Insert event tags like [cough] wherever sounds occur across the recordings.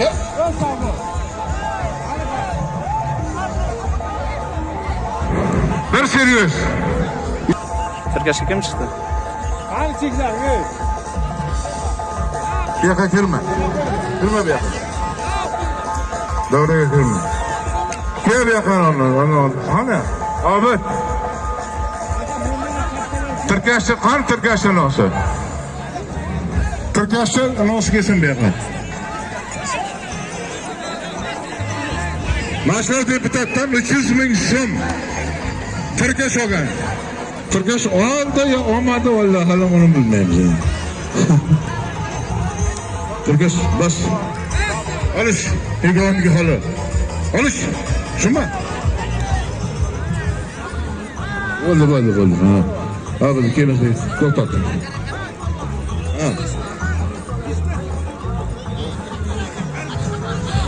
Ye. Bir seriöz. Tirkashga kim chiqdi? Qani cheklar, ey. Bu yoqqa kirma. Kirma bu yoqqa. Davraga kirma. Kel bu yoqqa onu. onu- Qani? Obid. Tirkashchi qani tirkashchi nosi? Tirkashchi nosi kelsin bu yoqqa. Mashhur deputatdan 300 ming so'm Tirkash olgan. Tirkash oldi yo olmadi vallahi hali uni bilmaymiz. endi. [laughs] Tirkash bas. Olish, yegoniga hali. Olish. Shunmi? Bo'ldi, bo'ldi, bo'ldi. Ha. Bo'ldi, kelin, to'xtat. Ha.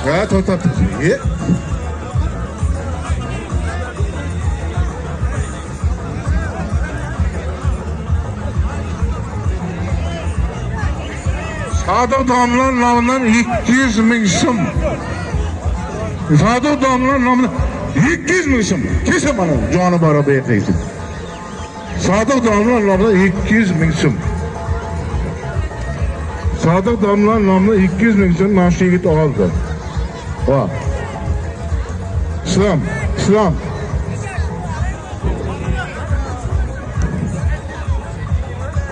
Ha, to'xtat. Sadık damlar namından 200 bin sım. Sadık damlar namından 200 bin sım. Kesin bana canı bara beyefendi. Sadık damlar namından 200 bin sım. Sadık damlar namından 200 bin sım naşı yigit aldı. Va. İslam, İslam.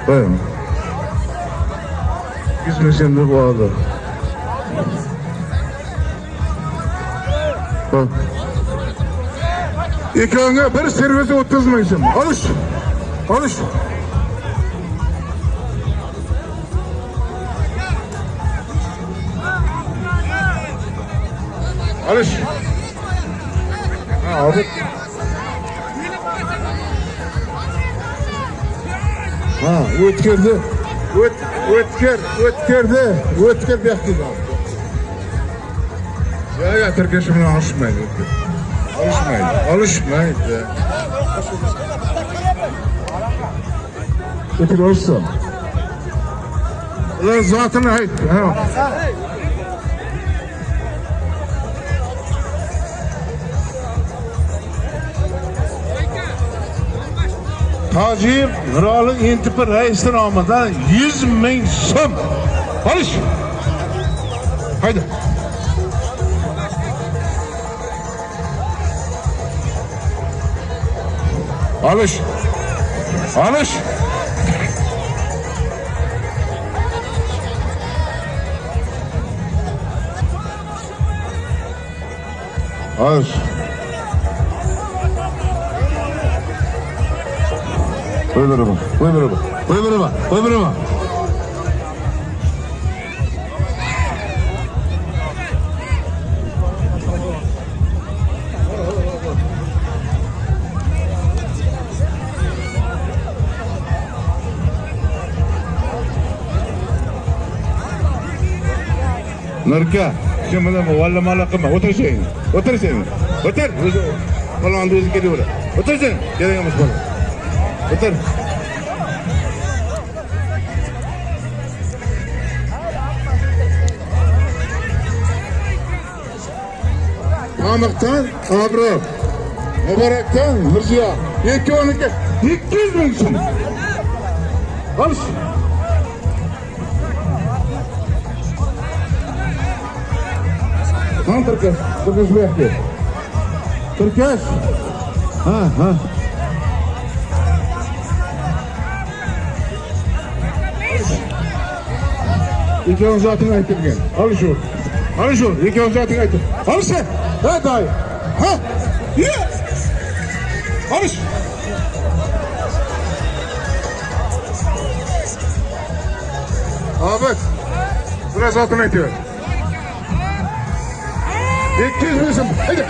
Buyurun. Gitmesin bu arada. Bak. İkanga bir servise 30 ming so'm. Olish. Olish. Olish. Ha, وتكر وتكر ذا وتكر ذا احتضار. يا يا تركيش من على الشمال على الشمال على الشمال وتكر وش صار لا زعتنا هيك ها. Tojik Miroli Intipi raisi nomidan 100 ming so'm. Olish. Haydi. Olish. Olish. Olish. Bana bak, koy bana bak, koy bana bak. Nurka, kim bilan valla mala qilma, o'tirishing. O'tirishing. O'tir. O'zi falonni o'zi kelaveradi. O'tirishing. Kerak emas bola. O'tir. Mamiqdan Abror. Muborakdan Mirziyo. Ikkovniki 200 ming so'm. Olish. Tamam Türkeş. Türkeş bu yakıyor. Türkeş. Ha ha. İkon zatını aytırgen. Al şu. Al şu. İkon zatını aytır. Al sen. Ha dayı. Ha. Ye. Al şu. Ahmet. Burası zatını aytıyor. 200 bin so'm. Haydi.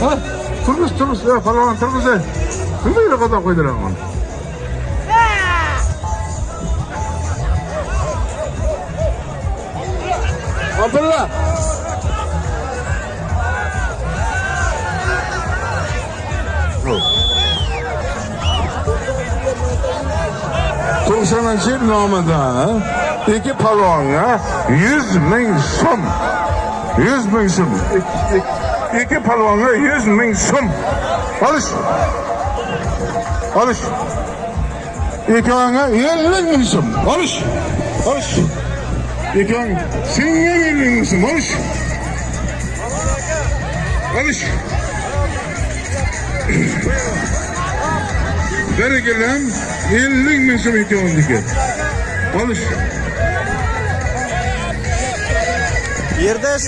Ha? Turmuş turmuş ya falan turmuş ya. Kim böyle kadar koydular onu? Abdullah. 90 yıl namıda iki palonga 100 bin sum. 100 bin sum. İki, iki, iki palonga 100 bin sum. Alış. Alış. İki anga 50 bin sum. Alış. Alış. İki anga. Sen 50 bin sum. Alış. Alış. Berekelam 50 bin sum iki ondaki. Alış. Yerda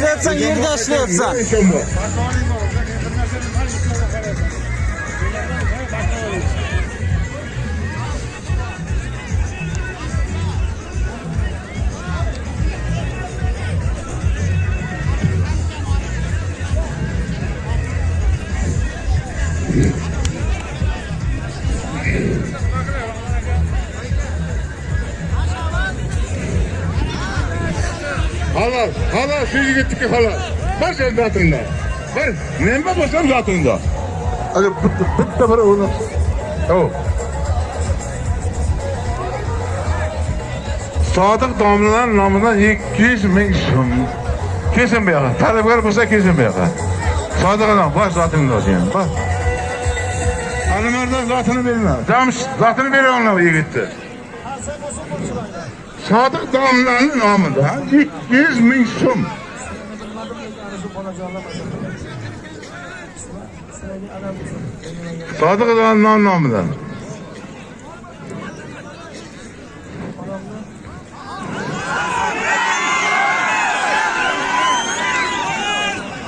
yigitniki halal. Var sen zatında. Var. Neme basam zatında. Hadi bitti, bitti bir onu. Oh. Sadık damlalar namına 200 bin sum. Kesin bir yaka. Talipkar bulsa kesin bir yaka. Sadık adam var zatında senin. Bak. Hanımardan zatını verme. Camış zatını ver onunla yigitti. Sadık damlanın namında 200 bin sum. Sadık Doğan'ın anlamından.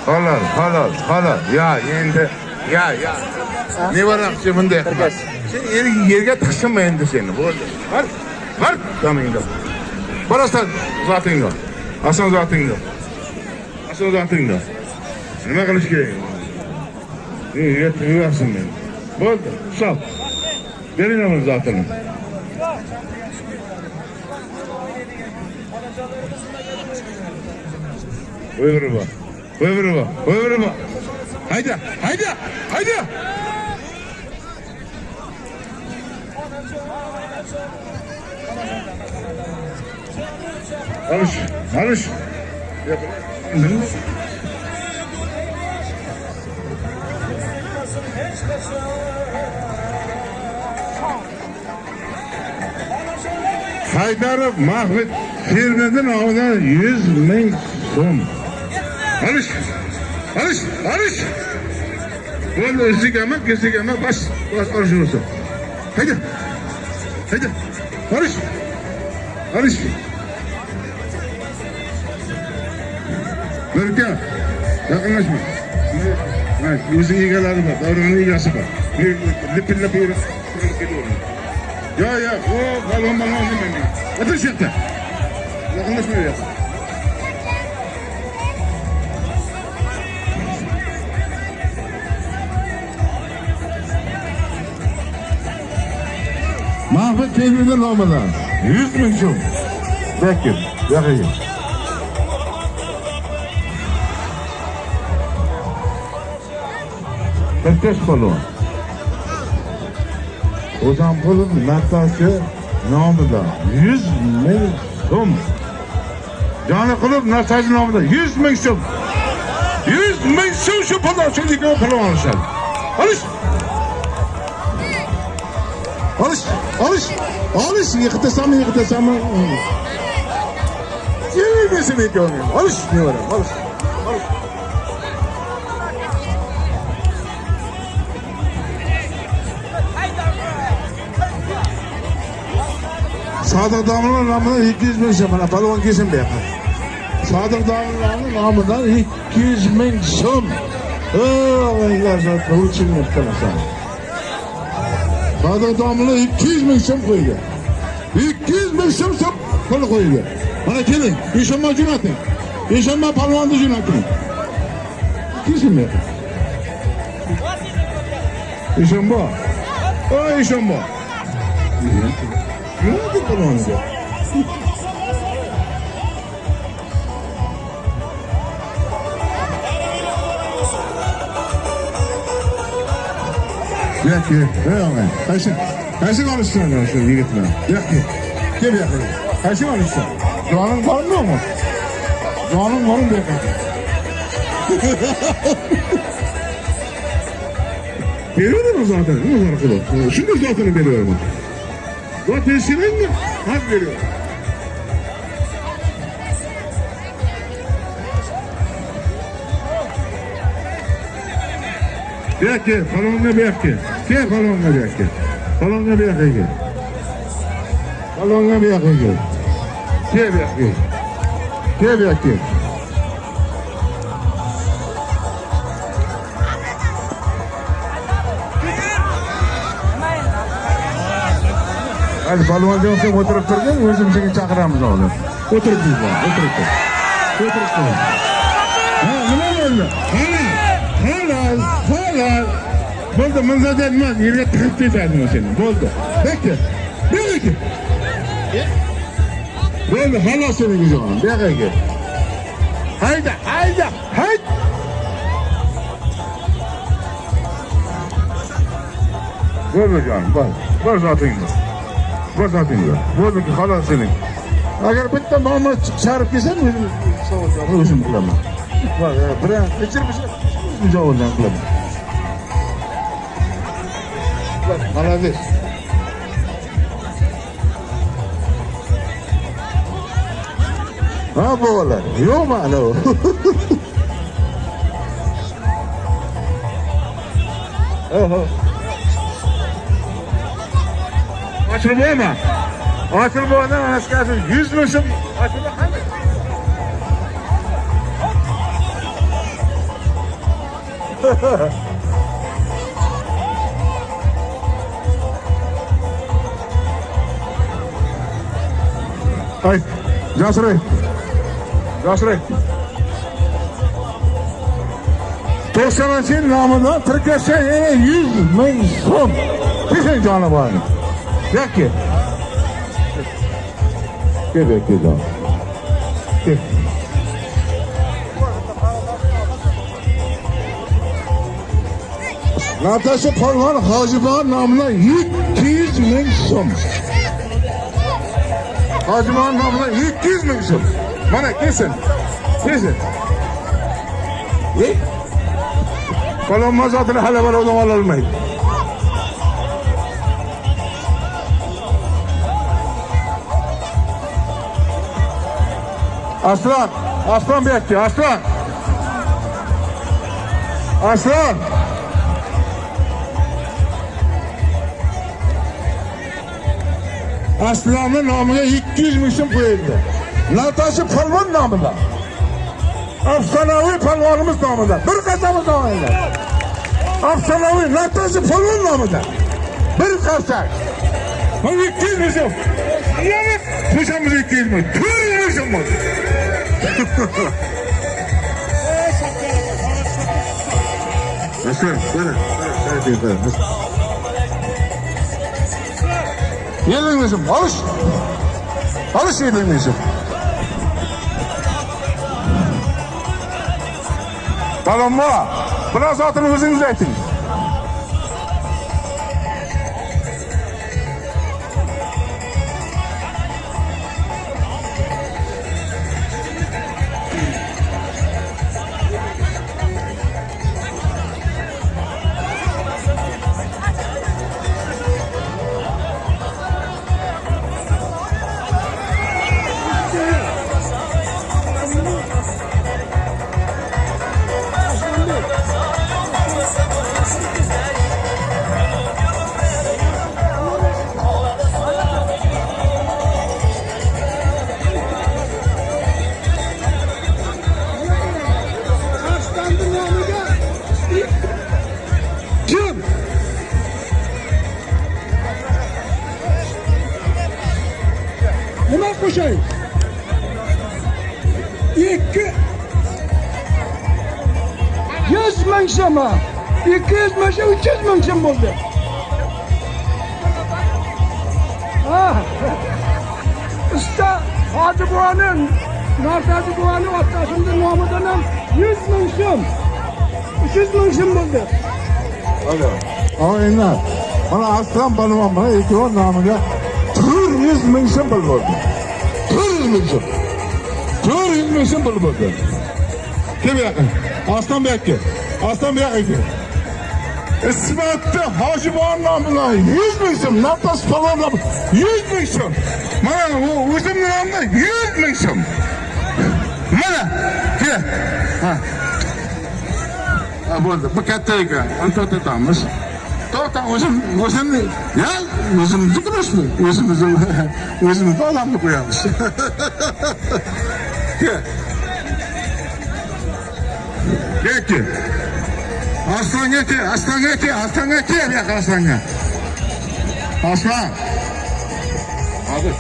Halal, halal, halal. Ya endi, ya ya. Ne var akşamında yakmaz. Sen yer, yerge tıksın mı endi seni? Var, var. Tamamında. Barasa zaten yok. Hasan zaten yok. Hasan zaten yok. Nima qilish kerak? Tug'asin men? Bo'ldi, sal. Bering zatini. Buyurma. Buyurma. Buyurma. Haydi, haydi, haydi. Alış, alış. Haydarov Mahmud firmadan olgan 100 ming so'm. Alış, alış, alış. Bo'ldi, o'zigami, kesigami, bas, bas, alış olsun. Haydi, haydi, alış, alış. Berka, yaqinlashma. Ha, o'zing egalari bor, davrani egasi bor. Lipillab yurib kelaveradi. Yo, yo, o balon balon. O'tir shu yerda. Yaqinlashma bu yoqqa. Mahmut Tevhid'in namına 100 bin so'm. Bekir, yakayım. Erkeş balon. Ozanpol'un naktaşı namında 100 bin so'm. Kılıp naktaşı namında 100 bin so'm. 100 bin so'm şu balon. Şimdi gibi balon alışlar. Alış. Alış, alış, alış. Yıkıtasam, yıkıtasam. Yenilmesin ilk onu. Alış, Sadık namına 200 bin sum. Bana balon kesin be yakın. Sadık Damlı'nın namından 200 bin sum. Oh, Allah zaten uçun yaptırmasın. Sadık Damlı 200 bin sum koydu. 200 bin sum sum kolu koydu. Bana gelin, İşanma cünatın. İşanma palvandı cünatın. Kesin be yakın. İşanma. O İşanma. Ne oldu palvandı? Peki, eyvallah. Kaçın. Kaçı konuşsan ya şu yiğitle? Yok ki. Gel bir yakın. Kaçı konuşsan? Doğanın mı mu? Doğanın mı bir yakın? [laughs] Veriyorum zaten. Ne var kulu? Şimdi zaten veriyorum. Zaten senin mi? Hak veriyorum. Gel gel, balonla bir yak gel. Balonla bir gel. Balonla bir yak gel. Balonla bir yak gel. Gel bir yak gel. Bir yak gel. Hadi balon diyorsa oturup durgun, özüm seni çağıramız oğlum. Oturup dur bak, oturup dur. Oturup dur. Ha, ne oldu? Hala, hala, hala. Boldu, mınza denmez, yerine tıkıp ederdim o senin. Boldu. Bekle, bekle. Boldu, hala senin güzel olan. Bekle gel. Haydi, haydi, haydi. Boldu canım, bak. Bak zaten yok Bak zaten yok. Boldu ki hala senin. Agar bitta mama chiqarib kelsan o'zim savollarni o'zim qilaman va bilan kechirib javoblarni qilaman молодец ha bolalar yo'qmi anavi [laughs] oho Ochilib bo'lma ochilib bo'lma anasi yuz ming so'm ochilib qanday Ay, Jasray. Jasray. To'qsoninchi yil nomidan tirkashsa yana yuz ming so'm. Kesing jonivorni. Yakki. Gel gel gel canım. Gel. Natasha Polvon Hojiboy nomidan 200 ming so'm. Hojiboy nomidan 200 ming so'm. Mana kesin. Kesin. E? Polvon mazotini hali birovdan ololmaydi. Aslan, aslan bekliyor, aslan. Aslan. Aslanın namına 200 mişim koyuldu. Natasha Palvan namında. Afsanavi palvanımız namında. Bir kasamız namında. Afsanavi Natasha Palvan namında. Bir kasa. Bu 200 mişim. Yani kuşamız 200 mişim. Bu. Nasıl? Böyle. Böyle. Böyle. Yenilmişim. Alış. Alış yenilmişim. Tamam mı? Biraz atını özünüz ettin. So'm bo'ldi. Ha. Usta buvaning Narsaji buvaning otasini nomidan ham yuz ming so'm. uch yuz ming so'm bo'ldi. Hadi. Ama enler. Mana aslan balvan mana ekran nomiga 400 ming so'm pul bo'ldi. 400 ming so'm. 400 ming so'm pul bo'ldi. Kim bu yoqqa? Aslan bu yoqqa. Aslan bu yoqqa kel. İsmetli Hacıbağ'ın namına 100 bin so'm, nafas falan da 100 bin so'm. Mana bu nomimda 100 bin so'm. Mana, kel. Ha. Ha bo'ldi. Bu katta ekan. Uni to'xtatamiz. To'xta, o'zim, o'zimni, ya, o'zimizni qilishmi? O'zimizni, o'zimizni odamni qo'yamiz. Kel. Kel, kel. Aslanga kel, aslanga kel, aslanga kel, yoq aslanga. Aslan. Hadi.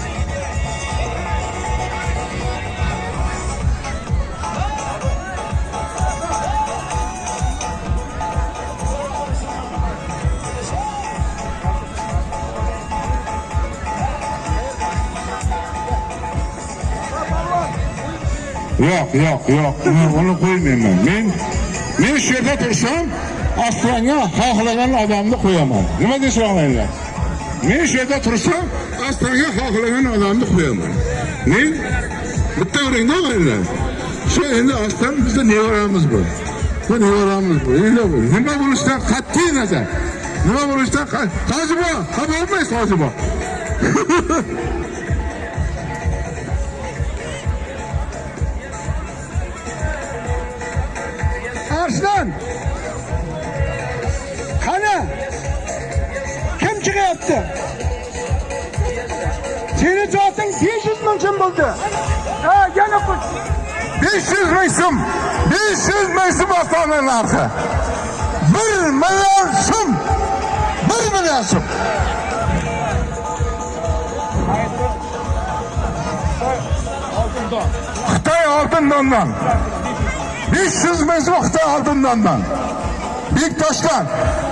Yo'q, yo'q, yo'q. Uni- Uni qo'ymayman. Men men yerda tursam, aslanga xohlagan odamni qo'yaman. Nima deyishinglar? Men shu yerda tursam, aslanga xohlagan odamni qo'yaman. Men bitta o'ringda o'ynar. Shu endi aslan bizda nevaramiz bu. Bu nevaramiz bu. Endi bu nima bo'lishidan qat'iy nazar. Nima bo'lishidan Hojibo, xabar olmaysiz Hojibo. [laughs] Arslan. Qani? Kim chiqyapti? Seni zoting 500 ming so'm bo'ldi. Ha, yana qo'sh. 500 ming so'm 500 ming so'm avtomobil narxi 1 million so'm 1 million so'm xitoy oltin dondan 500 ming so'm xitoy oltin dondan bektoshdan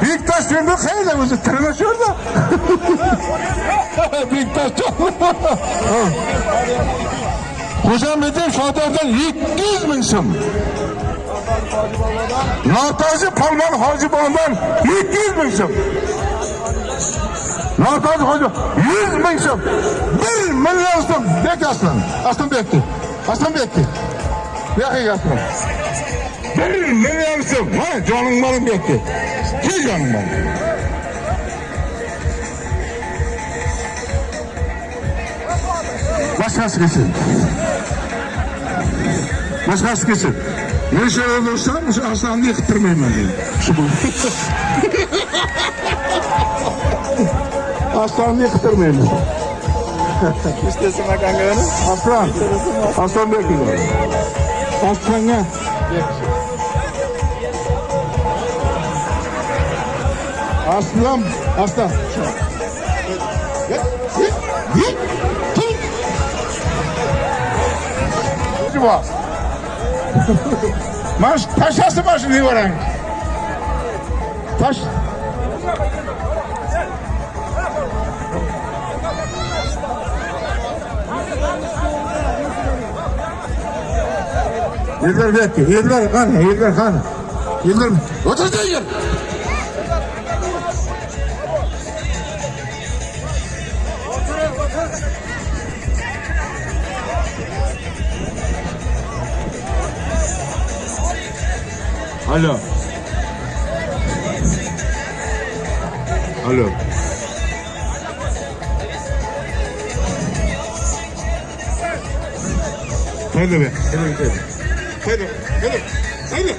bektosh endi qayerda o'zi tirini shu yerda bektosh Xo'jambedim Shodordan 200 ming so'm. Notoji Polvon Hojibonovdan 200 ming so'm. Notoji Hoji 100 ming so'm. 1 million so'm. Bek aslan. Aslan bekdi. Aslan bekdi. Yo'q aslan. 1 million so'm. Ha, joning molim bekdi. Kel joning molim. Boshqasi kelsin. Boshqasi kelsin. Men shu yerda tursam, shu aslonni yiqtirmayman deydi. Shu bu. Aslonni yiqtirmayman. [laughs] İstesin akanga onu. Aslan. Aslan bekliyor. Aslanga. Aslan. Aslan. Git, git, git, git. Acaba. Maş, taşası Yıldır bekle, yıldır kan, yıldır kan. Yıldır, otur yıl. Alo. Alo. Haydi be. Haydi be. Haydi. Haydi. Haydi.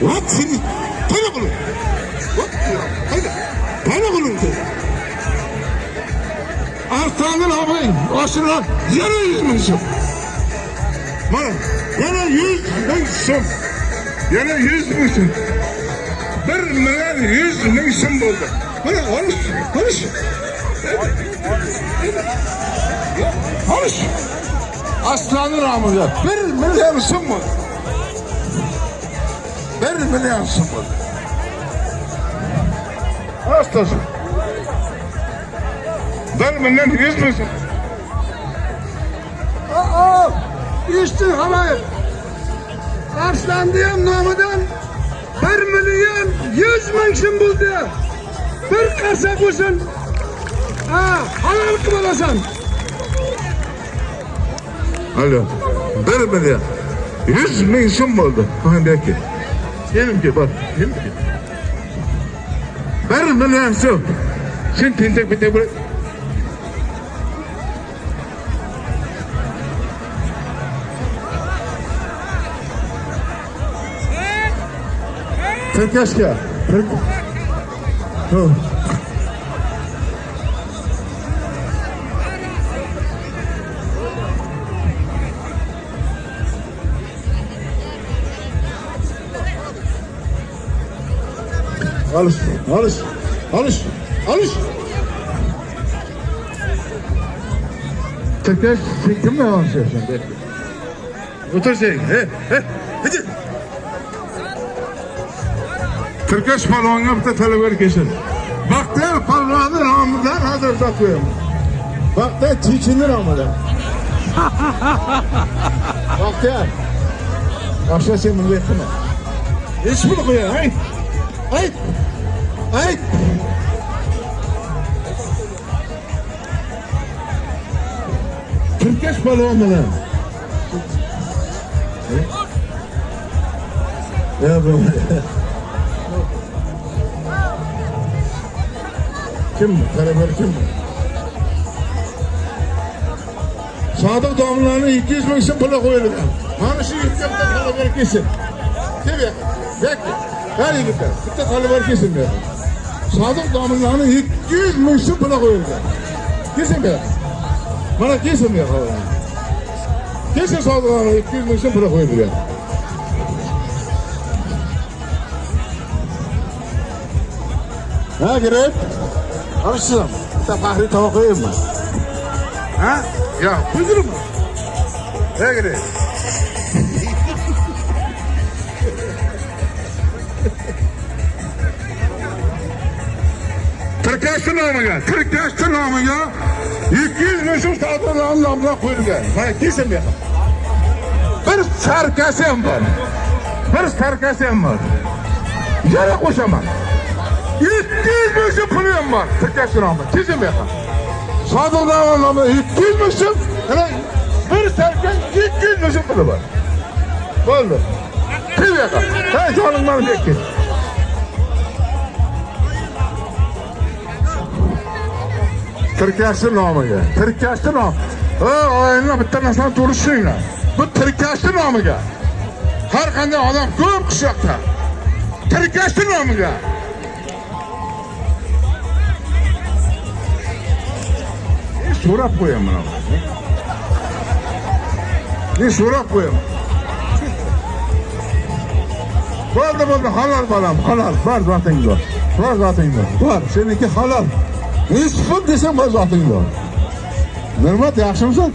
What? Seni. Haydi kulun. What? Haydi. Haydi kulun. Artanın abi. Aşırı. Yana yüz bin sum. Bana. Yana yüz bin sum. Yana yüz bin sum. Bir milyon yüz sum buldu. Bana konuş. Konuş. Konuş. Aslanın ramıza bir milyon sum mu? Bir milyon sum mu? Hastası. Bir milyon yüz sum. Aa, işte haber. Arslan diyen namıdan 1 milyon 100 ming so'm bo'ldi. bir qarsak bo'lsin ha halol qilib Alo. Bir milyon. Yüz ming so'm bo'ldi. Handaki. Benimki bor. Benimki. Bir milyon so'm. Sen tentak bitta bir Kırk yaşka. Kırk. Tamam. Alış, alış, alış, alış. Tekrar çektim mi yavaş yavaş? Otur sen. He, he, hadi. Türkeş palvonga bitta talabar kelsin. Baxtiyor palvonni nomidan hozir qo'yaman. Baxtiyor Chechenni nomidan. Baxtiyor. Boshqa sen bunday qilma. Hech buni qo'ya, ay. Ay. Ay. Türkeş palvon bilan. Ya bu. Kim bu? Karaber kim bu? Sadık damlarını 200 bin için pula koyulur. Hani şu yüksekte karaber kesin. Ya? Bekle. Her yüksekte. Bitti karaber kesin diyor. Sadık damlarını 200 bin için pula koyulur. Kesin be. Bana kesin diyor. Kesin sadık damlarını 200 bin için pula ya. Ha girip. Alışsın. Hatta fahri tava koyayım mı? Ha? Ya buyurun mu? Ne girip? Türkeş'in namıga, Türkeş'in namıga 200 meşhur sağdırların namına koyulgan. Bana kesin bir. Sarkasem var. Bir sarkasem var. Yana koşamam. 200 meşhur pulum var. Türkeş'in namıga. Kesin bir. Sağdırların namına 200 meşhur. Hele bir sarkan 200 meşhur pulu var. Oldu. Kim yakar? Ben canım bana bekle. Tirkashni nomiga. Tirkashni nom. Ha, oyinlar bitta narsani to'g'ri Bu tirkashni nomiga. Har qanday odam ko'p qishloqda. Tirkashni nomiga. So'rab qo'yaman mana. Ne so'rab qo'yaman. Bo'ldi, bo'ldi, halol bolam, halol. Bor zoting bor. Bor zoting bor. Bor, seniki halol. Nisbi desam bor zoting bor. Nurmat, yaxshimisan?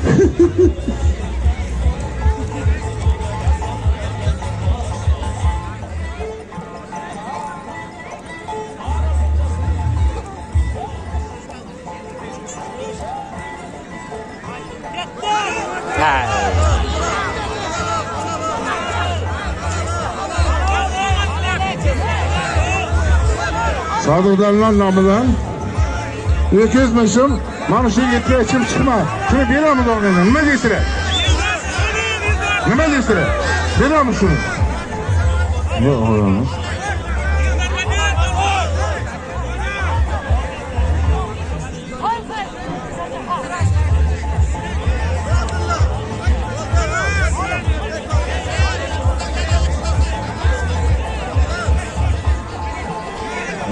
Sadıqdanlar nomidan 200 ming so'm mana shu yetga ichim chiqma. Shuni beramiz og'aylar. Nima deysizlar? Nima deysizlar? Beramiz shuni. Yo'q, olamiz.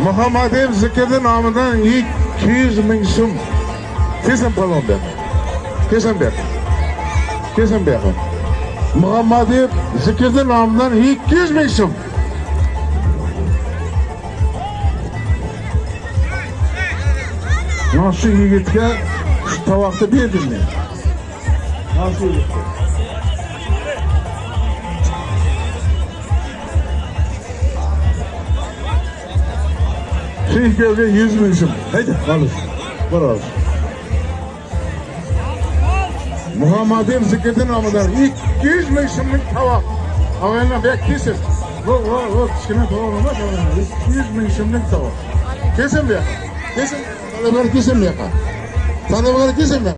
Muhammedev Zikir'in namından 200 ming so'm. Kesin palon ber. Kesin ber. Kesin ber. Muhammedev Zikir'in namından 200 ming so'm. Mana shu yigitga tovoqni berdim men. Mana shu yigitga. 100 bin so'm. Haydi, alış. Bir alış. Muhammedim Zikir'in nomidan 200 ming so'mlik tovoq. Avvaldan bek kesin. Bu, bu, bu avvaldan 200 ming so'mlik tovoq. Kesin bu yaka. Kesin. Bakar kesin bu yaka. Bakar kesin yaka.